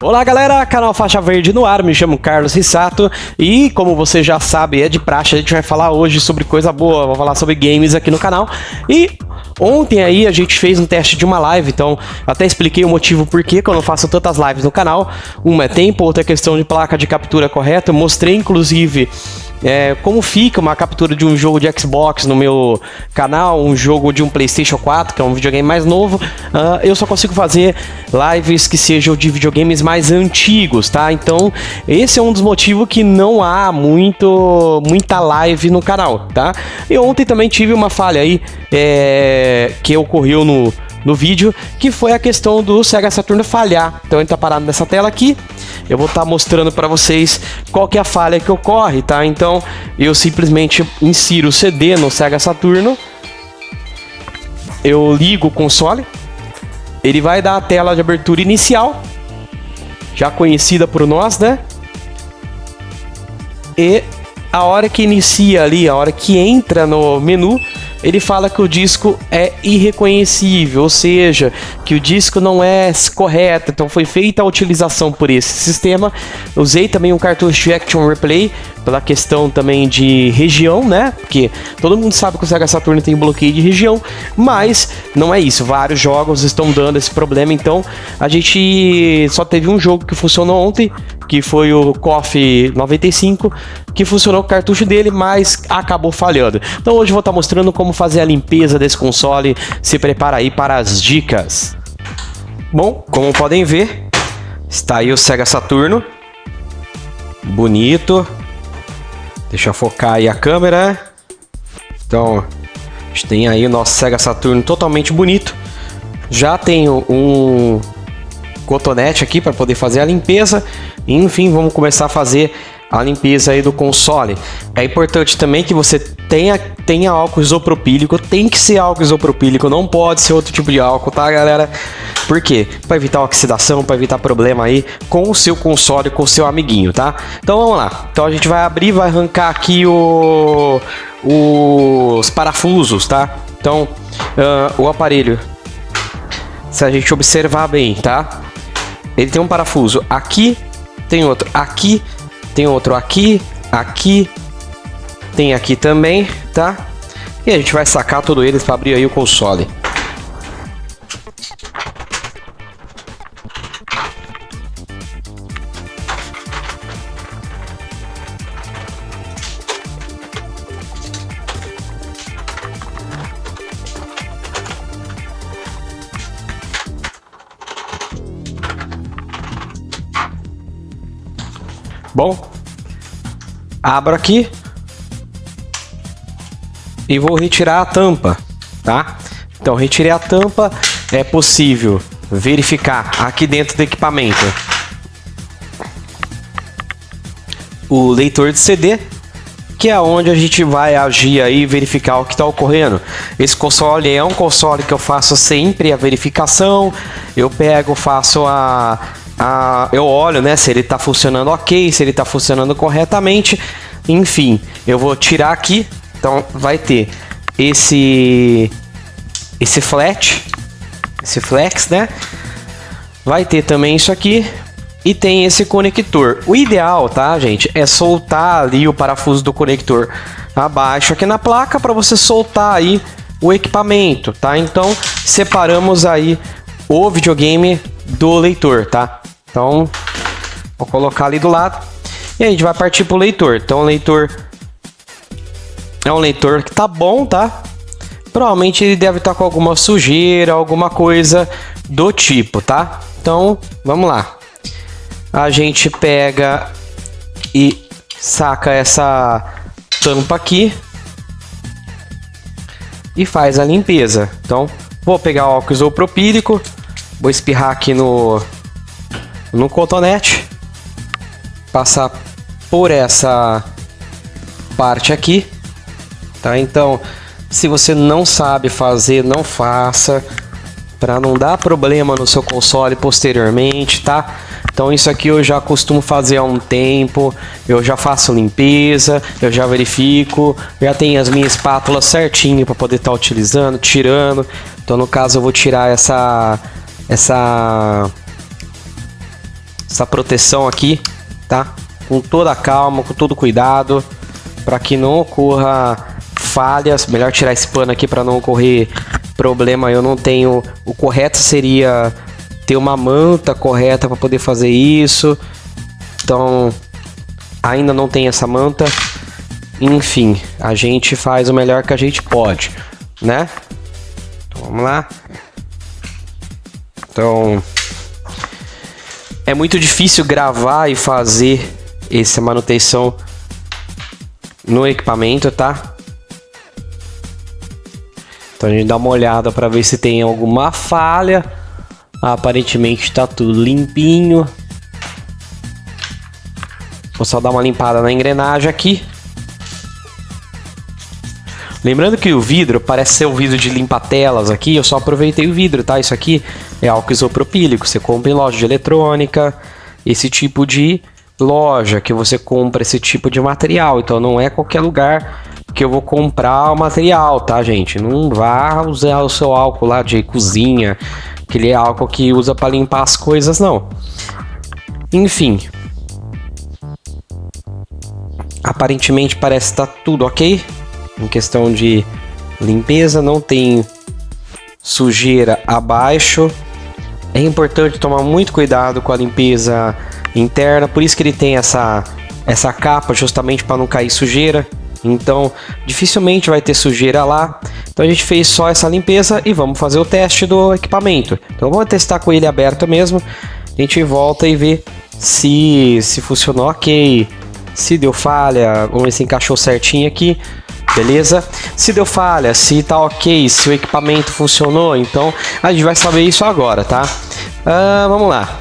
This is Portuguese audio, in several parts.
Olá galera, canal Faixa Verde no ar, me chamo Carlos Rissato e como você já sabe, é de praxe, a gente vai falar hoje sobre coisa boa, vou falar sobre games aqui no canal. E ontem aí a gente fez um teste de uma live, então até expliquei o motivo por que eu não faço tantas lives no canal, uma é tempo, outra é questão de placa de captura correta, mostrei inclusive é, como fica uma captura de um jogo de Xbox no meu canal, um jogo de um PlayStation 4, que é um videogame mais novo, uh, eu só consigo fazer lives que sejam de videogames mais antigos, tá? Então, esse é um dos motivos que não há muito, muita live no canal, tá? E ontem também tive uma falha aí é, que ocorreu no, no vídeo, que foi a questão do Sega Saturn falhar. Então ele tá parado nessa tela aqui, eu vou estar tá mostrando para vocês qual que é a falha que ocorre, tá? Então eu simplesmente insiro o CD no Sega Saturno, eu ligo o console, ele vai dar a tela de abertura inicial, já conhecida por nós, né? E a hora que inicia ali, a hora que entra no menu, ele fala que o disco é irreconhecível, ou seja, que o disco não é correto, então foi feita a utilização por esse sistema. Usei também um cartucho de Action Replay pela questão também de região, né? Porque todo mundo sabe que o Sega Saturn tem bloqueio de região, mas não é isso. Vários jogos estão dando esse problema, então a gente só teve um jogo que funcionou ontem, que foi o KOF 95, que funcionou com o cartucho dele, mas acabou falhando. Então hoje eu vou estar mostrando como fazer a limpeza desse console. Se prepara aí para as dicas. Bom, como podem ver, está aí o Sega Saturno. Bonito. Deixa eu focar aí a câmera. Então, a gente tem aí o nosso Sega Saturno totalmente bonito. Já tenho um cotonete aqui para poder fazer a limpeza. Enfim, vamos começar a fazer a limpeza aí do console. É importante também que você tenha, tenha álcool isopropílico, tem que ser álcool isopropílico, não pode ser outro tipo de álcool, tá galera? Por quê? Para evitar oxidação, para evitar problema aí com o seu console, com o seu amiguinho, tá? Então vamos lá. Então a gente vai abrir, vai arrancar aqui o, os parafusos, tá? Então uh, o aparelho, se a gente observar bem, tá? Ele tem um parafuso aqui, tem outro aqui, tem outro aqui, aqui, tem aqui também, tá? E a gente vai sacar todos eles para abrir aí o console. Bom, abro aqui e vou retirar a tampa, tá? Então, retirei a tampa, é possível verificar aqui dentro do equipamento o leitor de CD, que é onde a gente vai agir aí e verificar o que está ocorrendo. Esse console é um console que eu faço sempre a verificação, eu pego, faço a, ah, eu olho né, se ele está funcionando ok, se ele está funcionando corretamente. Enfim, eu vou tirar aqui. Então vai ter esse esse flat, esse flex, né? Vai ter também isso aqui e tem esse conector. O ideal, tá, gente, é soltar ali o parafuso do conector abaixo aqui na placa para você soltar aí o equipamento, tá? Então separamos aí o videogame do leitor, tá? Então, vou colocar ali do lado. E a gente vai partir para o leitor. Então, o leitor é um leitor que tá bom, tá? Provavelmente ele deve estar tá com alguma sujeira, alguma coisa do tipo, tá? Então, vamos lá. A gente pega e saca essa tampa aqui e faz a limpeza. Então, vou pegar o álcool isopropílico, vou espirrar aqui no no cotonete, passar por essa parte aqui, tá? Então, se você não sabe fazer, não faça, para não dar problema no seu console posteriormente, tá? Então isso aqui eu já costumo fazer há um tempo, eu já faço limpeza, eu já verifico, já tenho as minhas espátulas certinho para poder estar tá utilizando, tirando. Então no caso eu vou tirar essa essa essa proteção aqui, tá? Com toda a calma, com todo cuidado, para que não ocorra falhas. Melhor tirar esse pano aqui para não ocorrer problema. Eu não tenho. O correto seria ter uma manta correta para poder fazer isso. Então, ainda não tem essa manta. Enfim, a gente faz o melhor que a gente pode, né? Então, vamos lá. Então, é muito difícil gravar e fazer essa manutenção no equipamento, tá? Então a gente dá uma olhada para ver se tem alguma falha. Aparentemente está tudo limpinho. Vou só dar uma limpada na engrenagem aqui. Lembrando que o vidro parece ser o vidro de limpa-telas aqui, eu só aproveitei o vidro, tá? Isso aqui é álcool isopropílico, você compra em loja de eletrônica, esse tipo de loja que você compra esse tipo de material, então não é qualquer lugar que eu vou comprar o material, tá, gente? Não vá usar o seu álcool lá de cozinha, aquele álcool que usa para limpar as coisas, não. Enfim, Aparentemente parece estar tá tudo ok. Em questão de limpeza, não tem sujeira abaixo. É importante tomar muito cuidado com a limpeza interna, por isso que ele tem essa, essa capa, justamente para não cair sujeira. Então, dificilmente vai ter sujeira lá. Então a gente fez só essa limpeza e vamos fazer o teste do equipamento. Então vamos testar com ele aberto mesmo. A gente volta e vê se, se funcionou ok, se deu falha, vamos ver se encaixou certinho aqui. Beleza? Se deu falha, se tá ok, se o equipamento funcionou, então a gente vai saber isso agora, tá? Uh, vamos lá.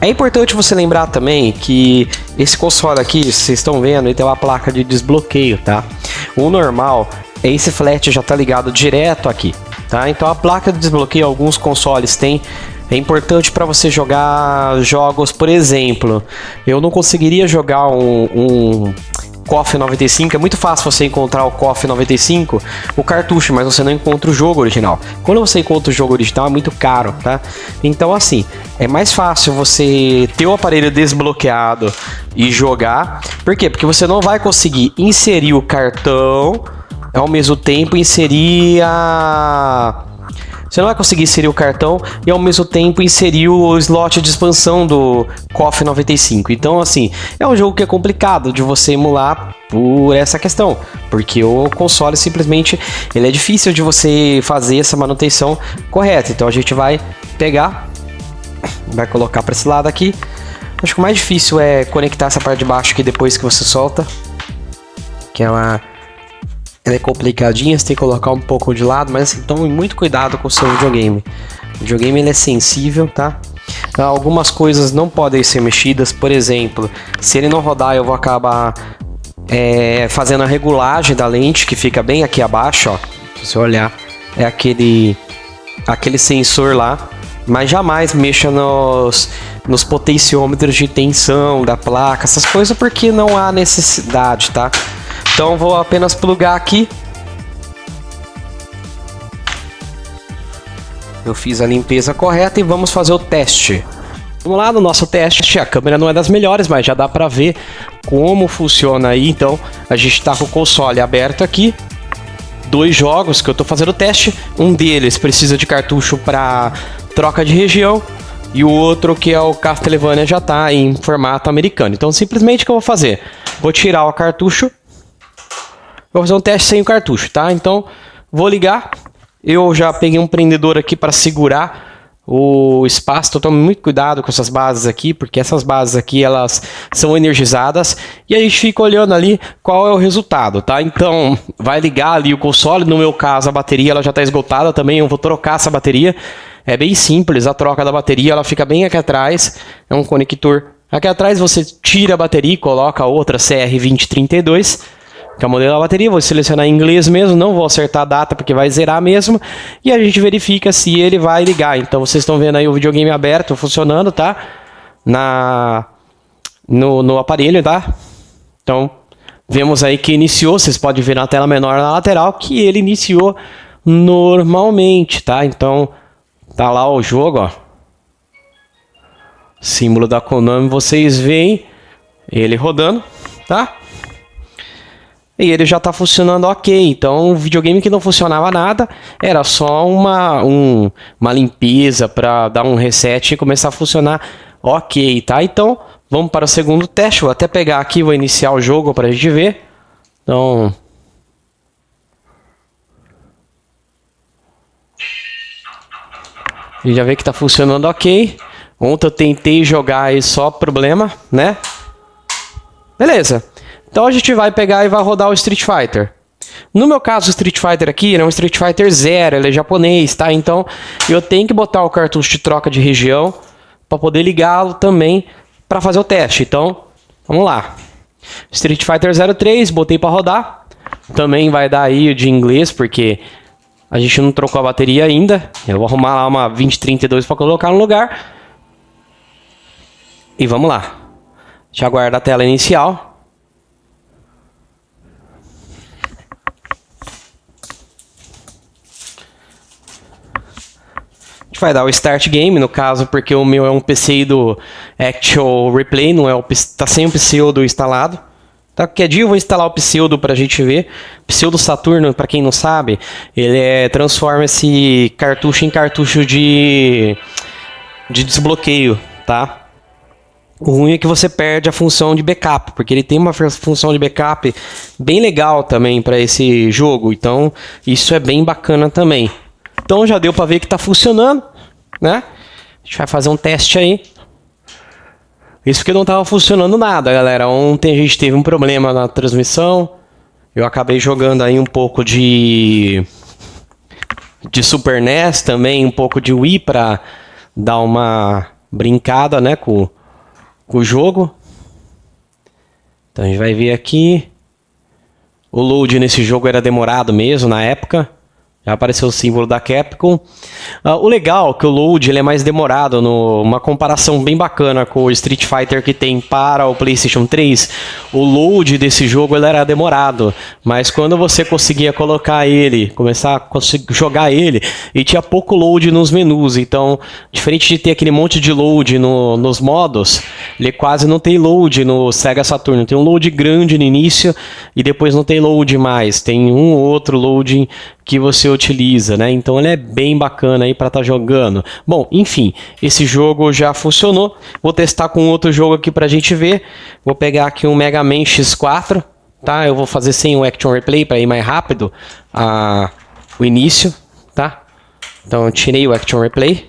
É importante você lembrar também que esse console aqui, vocês estão vendo, ele tem uma placa de desbloqueio, tá? O normal esse flat já tá ligado direto aqui, tá? Então a placa de desbloqueio, alguns consoles têm é importante para você jogar jogos, por exemplo, eu não conseguiria jogar um, um KOF 95, é muito fácil você encontrar o KOF 95, o cartucho, mas você não encontra o jogo original. Quando você encontra o jogo original é muito caro, tá? Então assim, é mais fácil você ter o aparelho desbloqueado e jogar. Por quê? Porque você não vai conseguir inserir o cartão ao mesmo tempo inserir a você não vai conseguir inserir o cartão e ao mesmo tempo inserir o slot de expansão do KOF 95. Então, assim, é um jogo que é complicado de você emular por essa questão, porque o console simplesmente ele é difícil de você fazer essa manutenção correta. Então a gente vai pegar, vai colocar para esse lado aqui. Acho que o mais difícil é conectar essa parte de baixo aqui depois que você solta, que ela ela é complicadinha, você tem que colocar um pouco de lado, mas assim, tome muito cuidado com o seu videogame. O videogame ele é sensível, tá? Algumas coisas não podem ser mexidas, por exemplo, se ele não rodar eu vou acabar é, fazendo a regulagem da lente, que fica bem aqui abaixo, ó. Se você olhar, é aquele, aquele sensor lá, mas jamais mexa nos, nos potenciômetros de tensão da placa, essas coisas, porque não há necessidade, tá? Então vou apenas plugar aqui. Eu fiz a limpeza correta e vamos fazer o teste. Vamos lá no nosso teste. A câmera não é das melhores, mas já dá para ver como funciona aí. Então a gente está com o console aberto aqui. Dois jogos que eu estou fazendo o teste. Um deles precisa de cartucho para troca de região e o outro que é o Castlevania já está em formato americano. Então simplesmente o que eu vou fazer? Vou tirar o cartucho Vou fazer um teste sem o cartucho, tá? Então, vou ligar. Eu já peguei um prendedor aqui para segurar o espaço, então tome muito cuidado com essas bases aqui, porque essas bases aqui elas são energizadas. E a gente fica olhando ali qual é o resultado, tá? Então vai ligar ali o console, no meu caso a bateria ela já está esgotada também, eu vou trocar essa bateria, é bem simples a troca da bateria, ela fica bem aqui atrás, é um conector. Aqui atrás, você tira a bateria e coloca outra CR2032 que é o modelo da bateria, vou selecionar em inglês mesmo, não vou acertar a data porque vai zerar mesmo, e a gente verifica se ele vai ligar. Então vocês estão vendo aí o videogame aberto, funcionando, tá? Na, no, no aparelho, tá? Então, vemos aí que iniciou, vocês podem ver na tela menor na lateral, que ele iniciou normalmente, tá? Então, tá lá o jogo, ó. símbolo da Konami, vocês veem ele rodando, tá? E ele já está funcionando ok. Então, um videogame que não funcionava nada, era só uma, um, uma limpeza para dar um reset e começar a funcionar ok, tá? Então, vamos para o segundo teste. Vou até pegar aqui, vou iniciar o jogo para a gente ver. Então, já vê que está funcionando ok. Ontem eu tentei jogar e só problema, né? Beleza. Então a gente vai pegar e vai rodar o Street Fighter. No meu caso, o Street Fighter aqui é um Street Fighter Zero, ele é japonês, tá? Então eu tenho que botar o cartucho de troca de região para poder ligá-lo também para fazer o teste. Então, vamos lá. Street Fighter 03, botei para rodar. Também vai dar aí de inglês, porque a gente não trocou a bateria ainda. Eu vou arrumar lá uma 2032 para colocar no lugar. E vamos lá. Já aguarda a tela inicial. Vai dar o Start Game, no caso, porque o meu é um PC do Actual Replay, não é o, tá sem o pseudo instalado. Tá? Qualquer dia eu vou instalar o Pseudo para a gente ver. Pseudo Saturno, para quem não sabe, ele é, transforma esse cartucho em cartucho de, de desbloqueio, tá? O ruim é que você perde a função de backup, porque ele tem uma função de backup bem legal também para esse jogo. Então, isso é bem bacana também. Então, já deu para ver que está funcionando, né? A gente vai fazer um teste aí. Isso porque não estava funcionando nada, galera. Ontem a gente teve um problema na transmissão. Eu acabei jogando aí um pouco de de Super NES também, um pouco de Wii para dar uma brincada, né, com, com o jogo. Então a gente vai ver aqui. O load nesse jogo era demorado mesmo na época. Já apareceu o símbolo da Capcom. Uh, o legal é que o load ele é mais demorado, no, uma comparação bem bacana com o Street Fighter que tem para o PlayStation 3. O load desse jogo ele era demorado, mas quando você conseguia colocar ele, começar a jogar ele, e tinha pouco load nos menus. Então, diferente de ter aquele monte de load no, nos modos, ele quase não tem load no Sega Saturn. Tem um load grande no início e depois não tem load mais. Tem um ou outro loading que você utiliza, né? Então ele é bem bacana aí para estar tá jogando. Bom, enfim, esse jogo já funcionou. Vou testar com outro jogo aqui para a gente ver. Vou pegar aqui um Mega Man X4, tá? Eu vou fazer sem o Action Replay para ir mais rápido a, o início, tá? Então eu tirei o Action Replay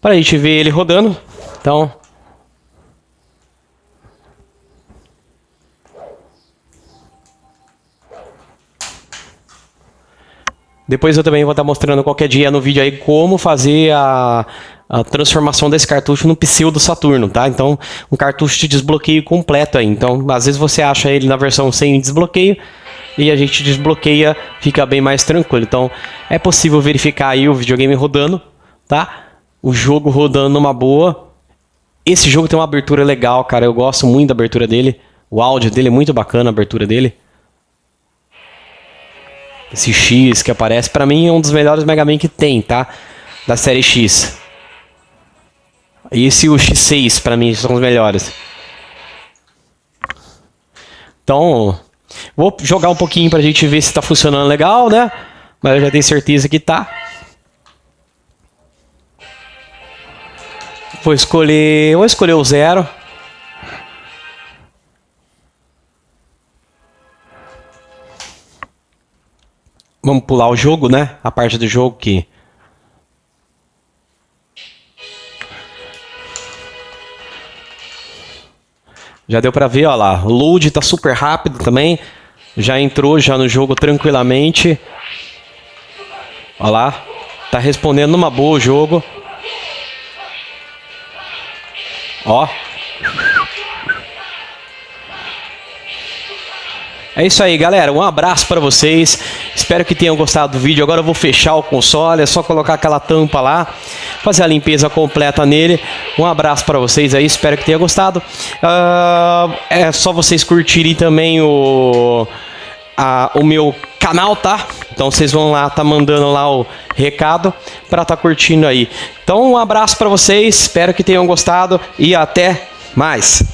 para a gente ver ele rodando. Então Depois eu também vou estar mostrando qualquer dia no vídeo aí como fazer a, a transformação desse cartucho no pseudo Saturno, tá? Então, um cartucho de desbloqueio completo aí. Então, às vezes você acha ele na versão sem desbloqueio e a gente desbloqueia, fica bem mais tranquilo. Então, é possível verificar aí o videogame rodando, tá? O jogo rodando numa boa. Esse jogo tem uma abertura legal, cara. Eu gosto muito da abertura dele. O áudio dele é muito bacana, a abertura dele. Esse X que aparece, para mim é um dos melhores Mega Man que tem, tá? Da série X. Esse e o X6, para mim, são os melhores. Então, vou jogar um pouquinho pra gente ver se tá funcionando legal, né? Mas eu já tenho certeza que tá. Vou escolher, vou escolher o zero. Vamos pular o jogo, né? A parte do jogo que... Já deu pra ver, ó lá. O load tá super rápido também. Já entrou já no jogo tranquilamente. Ó lá. Tá respondendo numa boa o jogo. Ó. É isso aí, galera. Um abraço para vocês. Espero que tenham gostado do vídeo. Agora eu vou fechar o console. É só colocar aquela tampa lá, fazer a limpeza completa nele. Um abraço para vocês aí. Espero que tenham gostado. Uh, é só vocês curtirem também o, a, o meu canal, tá? Então vocês vão lá, tá mandando lá o recado para tá curtindo aí. Então um abraço para vocês, espero que tenham gostado e até mais.